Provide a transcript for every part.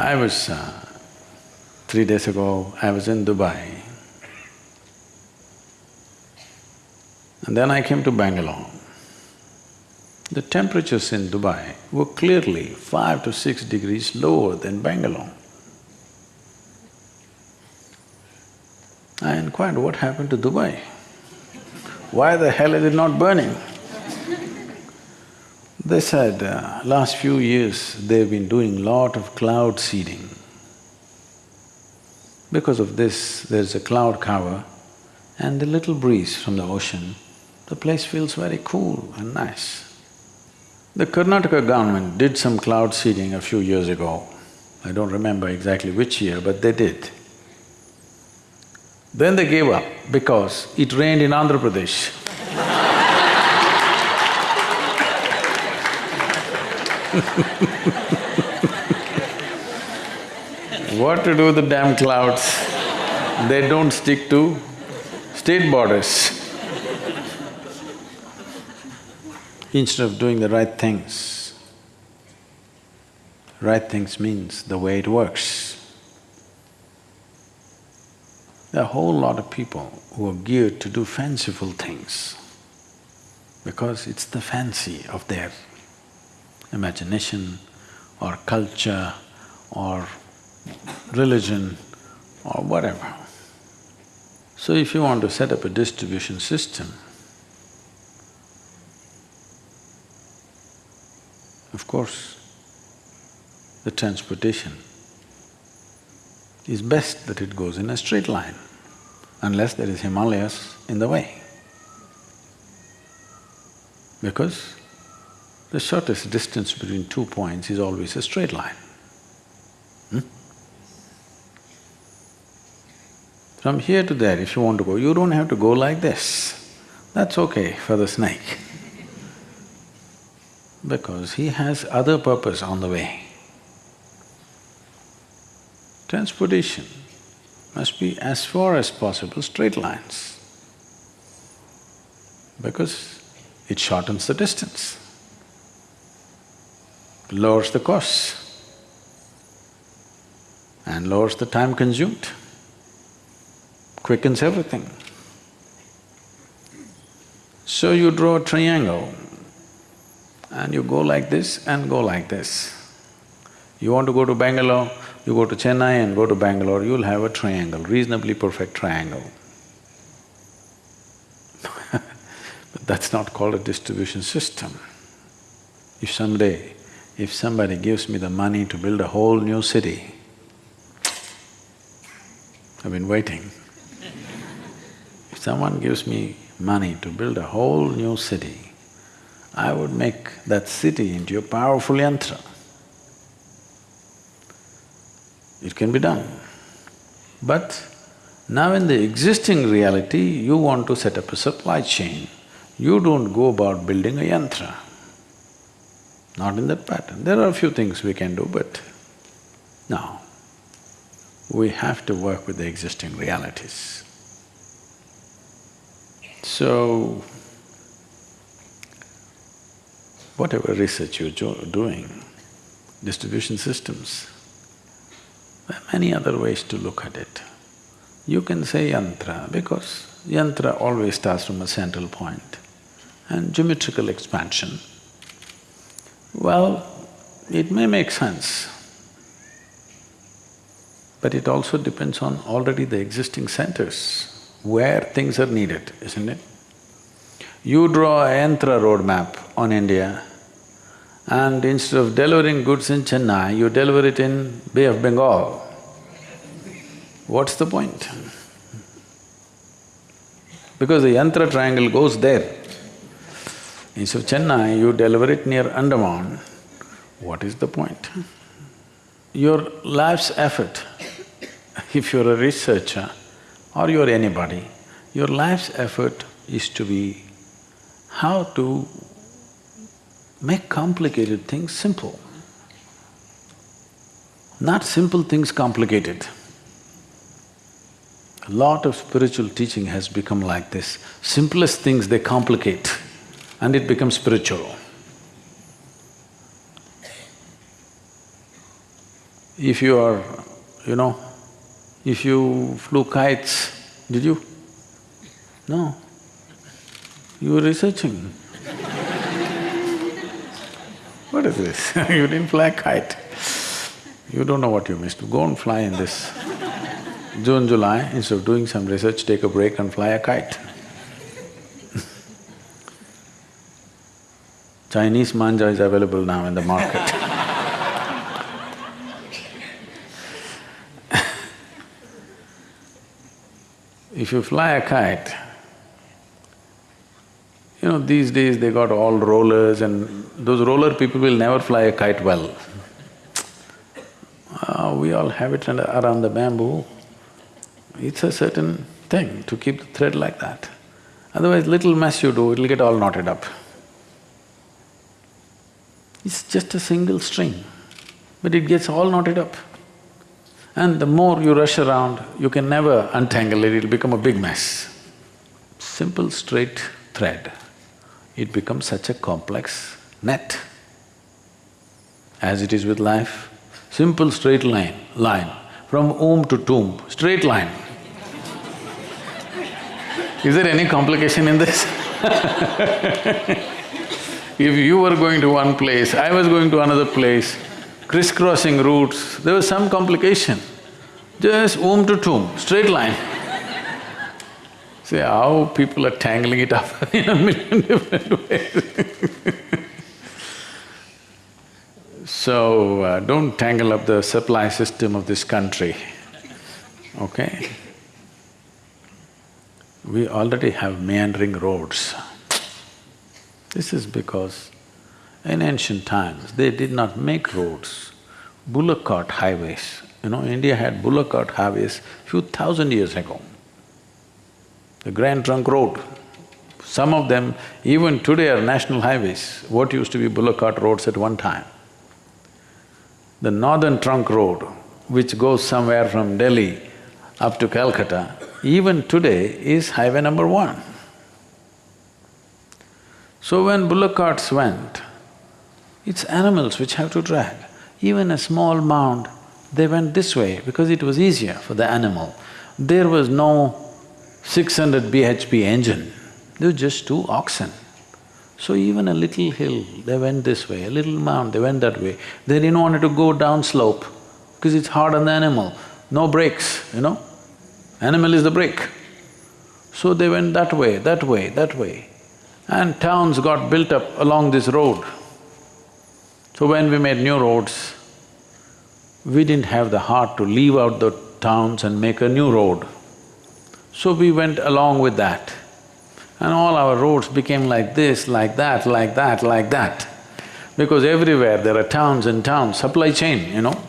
I was… Uh, three days ago, I was in Dubai. And then I came to Bangalore. The temperatures in Dubai were clearly five to six degrees lower than Bangalore. I inquired, what happened to Dubai? Why the hell is it not burning? They said, uh, last few years they've been doing lot of cloud seeding. Because of this, there's a cloud cover and the little breeze from the ocean, the place feels very cool and nice. The Karnataka government did some cloud seeding a few years ago. I don't remember exactly which year, but they did. Then they gave up because it rained in Andhra Pradesh. what to do with the damn clouds? They don't stick to state borders. Instead of doing the right things, right things means the way it works. There are a whole lot of people who are geared to do fanciful things because it's the fancy of their imagination or culture or religion or whatever. So if you want to set up a distribution system, of course, the transportation is best that it goes in a straight line, unless there is Himalayas in the way. Because the shortest distance between two points is always a straight line. Hmm? From here to there, if you want to go, you don't have to go like this. That's okay for the snake because he has other purpose on the way. Transportation must be as far as possible straight lines because it shortens the distance, lowers the costs and lowers the time consumed, quickens everything. So you draw a triangle and you go like this and go like this. You want to go to Bangalore, you go to Chennai and go to Bangalore, you'll have a triangle, reasonably perfect triangle. but that's not called a distribution system. If someday, if somebody gives me the money to build a whole new city, I've been waiting. If someone gives me money to build a whole new city, I would make that city into a powerful yantra. It can be done. But now in the existing reality, you want to set up a supply chain. You don't go about building a yantra. Not in that pattern. There are a few things we can do, but no. We have to work with the existing realities. So, whatever research you're doing, distribution systems, there are many other ways to look at it. You can say yantra because yantra always starts from a central point and geometrical expansion. Well, it may make sense, but it also depends on already the existing centers where things are needed, isn't it? You draw a yantra roadmap on India, and instead of delivering goods in Chennai, you deliver it in Bay of Bengal. What's the point? Because the yantra triangle goes there. Instead of Chennai, you deliver it near Andaman, what is the point? Your life's effort, if you're a researcher or you're anybody, your life's effort is to be how to make complicated things simple. Not simple things complicated. A lot of spiritual teaching has become like this. Simplest things they complicate and it becomes spiritual. If you are, you know, if you flew kites, did you? No. You were researching. what is this? you didn't fly a kite. You don't know what you missed. Go and fly in this. June, July, instead of doing some research, take a break and fly a kite. Chinese manja is available now in the market If you fly a kite, you know, these days they got all rollers and those roller people will never fly a kite well. Uh, we all have it around the bamboo. It's a certain thing to keep the thread like that. Otherwise, little mess you do, it'll get all knotted up. It's just a single string, but it gets all knotted up. And the more you rush around, you can never untangle it, it'll become a big mess. Simple straight thread, it becomes such a complex net. As it is with life, simple straight line, line, from womb to tomb, straight line. Is there any complication in this? if you were going to one place, I was going to another place, crisscrossing routes, there was some complication. Just womb to tomb, straight line. See how people are tangling it up in a million different ways So, uh, don't tangle up the supply system of this country, okay? We already have meandering roads. This is because in ancient times, they did not make roads, bullock cart highways. You know, India had bullock cart highways few thousand years ago. The Grand Trunk Road, some of them even today are national highways, what used to be bullock cart roads at one time. The Northern Trunk Road, which goes somewhere from Delhi up to Calcutta, even today is highway number one. So when bullock carts went, it's animals which have to drag. Even a small mound they went this way because it was easier for the animal. There was no 600 bhp engine, there were just two oxen. So even a little hill, they went this way, a little mound, they went that way. They didn't want to go down slope because it's hard on the animal, no brakes, you know. Animal is the brake. So they went that way, that way, that way. And towns got built up along this road. So when we made new roads, we didn't have the heart to leave out the towns and make a new road. So we went along with that. And all our roads became like this, like that, like that, like that. Because everywhere there are towns and towns, supply chain, you know.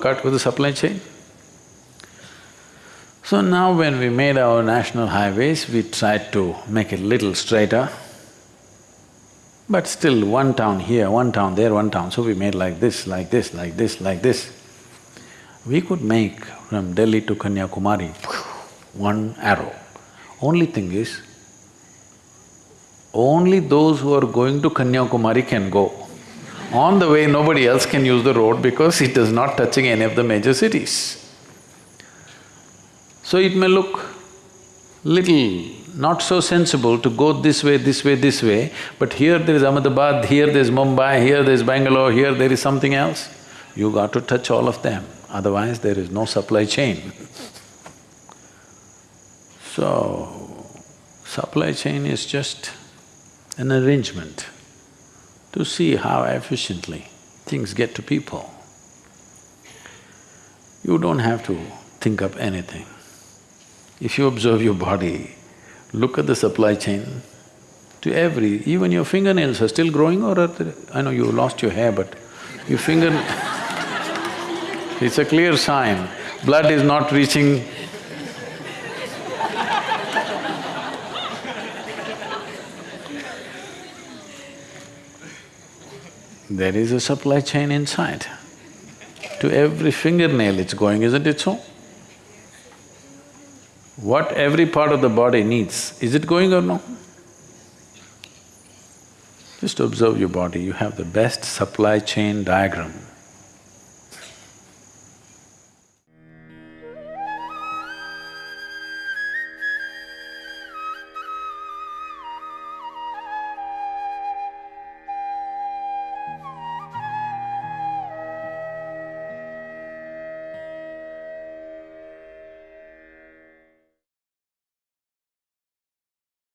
Cart with a supply chain. So now when we made our national highways, we tried to make it little straighter. But still, one town here, one town there, one town, so we made like this, like this, like this, like this. We could make from Delhi to Kanyakumari, one arrow. Only thing is, only those who are going to Kanyakumari can go. On the way, nobody else can use the road because it is not touching any of the major cities. So it may look little not so sensible to go this way, this way, this way, but here there is Ahmedabad, here there is Mumbai, here there is Bangalore, here there is something else. You got to touch all of them, otherwise there is no supply chain. So, supply chain is just an arrangement to see how efficiently things get to people. You don't have to think up anything. If you observe your body, look at the supply chain, to every… even your fingernails are still growing or are I know you lost your hair but your finger it's a clear sign, blood is not reaching There is a supply chain inside. To every fingernail it's going, isn't it so? What every part of the body needs, is it going or no? Just observe your body, you have the best supply chain diagram.